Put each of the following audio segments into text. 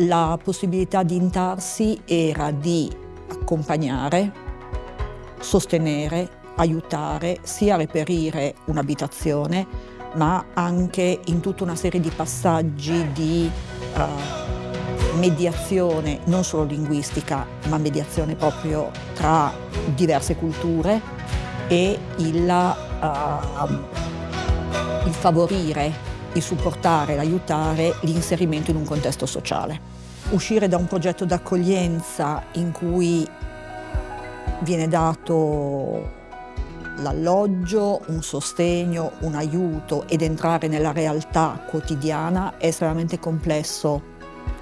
La possibilità di intarsi era di accompagnare, sostenere, aiutare sia a reperire un'abitazione ma anche in tutta una serie di passaggi di uh, mediazione non solo linguistica ma mediazione proprio tra diverse culture e il, uh, il favorire, il supportare, l'aiutare l'inserimento in un contesto sociale. Uscire da un progetto d'accoglienza in cui viene dato l'alloggio, un sostegno, un aiuto ed entrare nella realtà quotidiana è estremamente complesso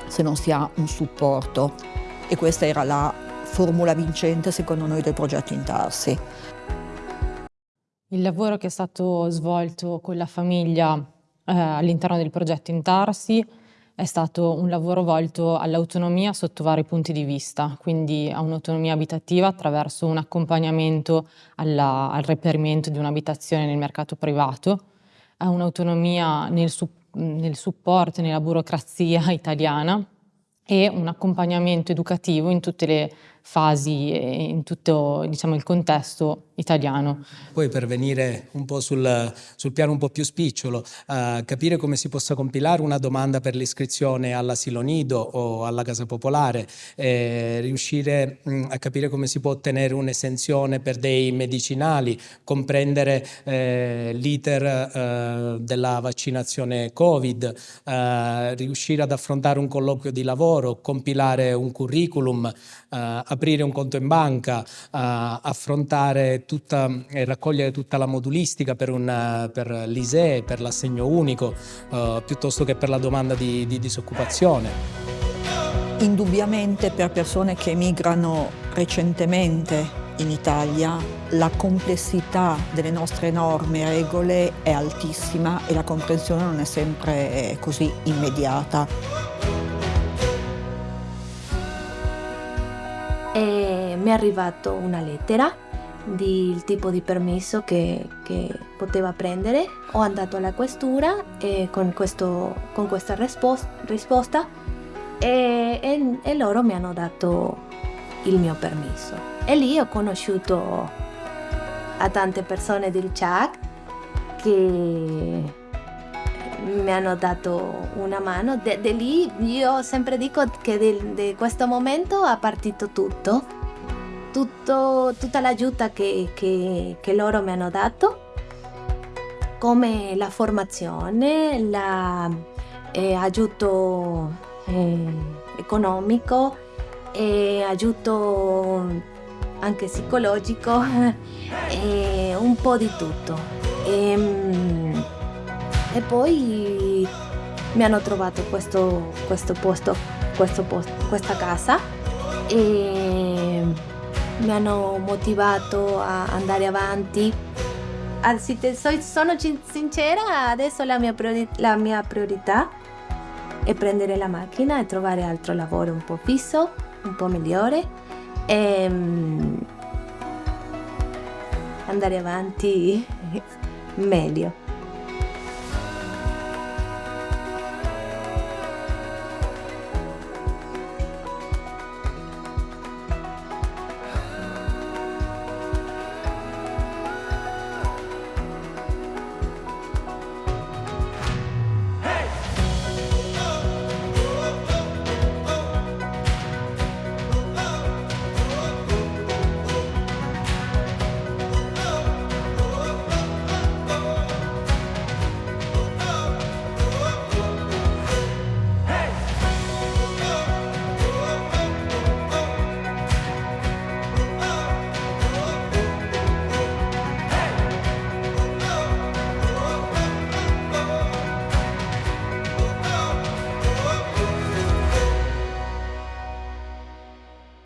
se non si ha un supporto e questa era la formula vincente secondo noi del progetto Intarsi. Il lavoro che è stato svolto con la famiglia all'interno del progetto Intarsi è stato un lavoro volto all'autonomia sotto vari punti di vista, quindi a un'autonomia abitativa attraverso un accompagnamento alla, al reperimento di un'abitazione nel mercato privato, a un'autonomia nel, nel supporto nella burocrazia italiana e un accompagnamento educativo in tutte le fasi e in tutto diciamo, il contesto italiano. Poi per venire un po' sul, sul piano un po' più spicciolo, uh, capire come si possa compilare una domanda per l'iscrizione all'asilo nido o alla casa popolare, eh, riuscire mh, mm, a capire come si può ottenere un'esenzione per dei medicinali, comprendere eh, l'iter eh, della vaccinazione Covid, eh, riuscire ad affrontare un colloquio di lavoro, compilare un curriculum, eh, aprire un conto in banca, affrontare tutta, e raccogliere tutta la modulistica per, per l'ISEE, per l'assegno unico, eh, piuttosto che per la domanda di, di disoccupazione. Indubbiamente per persone che emigrano recentemente in Italia la complessità delle nostre norme e regole è altissima e la comprensione non è sempre così immediata. e mi è arrivata una lettera del tipo di permesso che, che, poteva prendere. Ho andato alla questura con, questo, con, questa risposta, risposta e, e, e, loro mi hanno dato il mio permesso. E lì ho conosciuto a tante persone del CHAC che mi hanno dato una mano. Da lì io sempre dico che da questo momento è partito tutto, tutto tutta l'aiuto che, che, che, loro mi hanno dato, come la formazione, l'aiuto eh, eh, economico, e aiuto anche psicologico, e un po' di tutto. E, ehm, e poi mi hanno trovato questo, questo posto, questo posto, questa casa e mi hanno motivato a andare avanti. Sono sincera, adesso la mia, la mia priorità è prendere la macchina e trovare altro lavoro un po' fisso, un po' migliore e mm, andare avanti meglio.